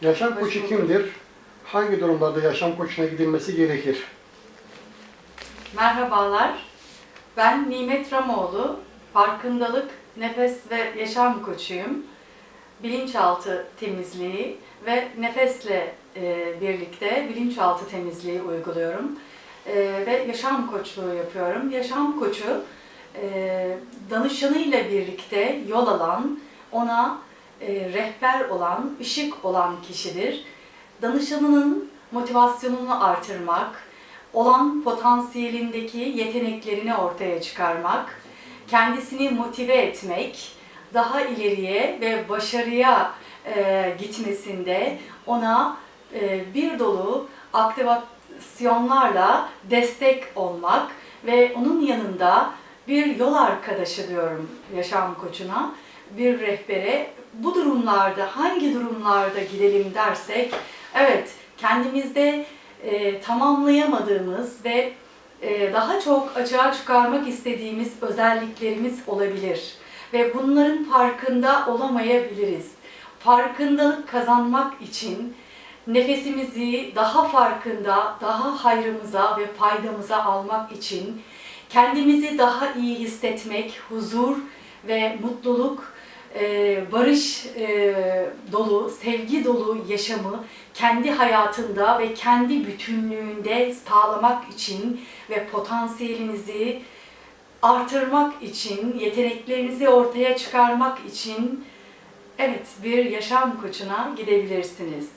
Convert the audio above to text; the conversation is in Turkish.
Yaşam koçu kimdir? Hangi durumlarda yaşam koçuna gidilmesi gerekir? Merhabalar. Ben Nimet Ramoğlu. Farkındalık, nefes ve yaşam koçuyum. Bilinçaltı temizliği ve nefesle e, birlikte bilinçaltı temizliği uyguluyorum. E, ve yaşam koçluğu yapıyorum. Yaşam koçu e, danışanıyla birlikte yol alan, ona e, rehber olan, ışık olan kişidir. Danışanının motivasyonunu artırmak, olan potansiyelindeki yeteneklerini ortaya çıkarmak, kendisini motive etmek, daha ileriye ve başarıya e, gitmesinde ona e, bir dolu aktivasyonlarla destek olmak ve onun yanında bir yol arkadaşı diyorum yaşam koçuna, bir rehbere. Bu durumlarda hangi durumlarda gidelim dersek, evet kendimizde e, tamamlayamadığımız ve e, daha çok açığa çıkarmak istediğimiz özelliklerimiz olabilir ve bunların farkında olamayabiliriz. Farkındalık kazanmak için nefesimizi daha farkında, daha hayrımıza ve faydamıza almak için kendimizi daha iyi hissetmek, huzur ve mutluluk, e, barış e, dolu, sevgi dolu yaşamı kendi hayatında ve kendi bütünlüğünde sağlamak için ve potansiyelinizi artırmak için, yeteneklerinizi ortaya çıkarmak için evet bir yaşam koçuna gidebilirsiniz.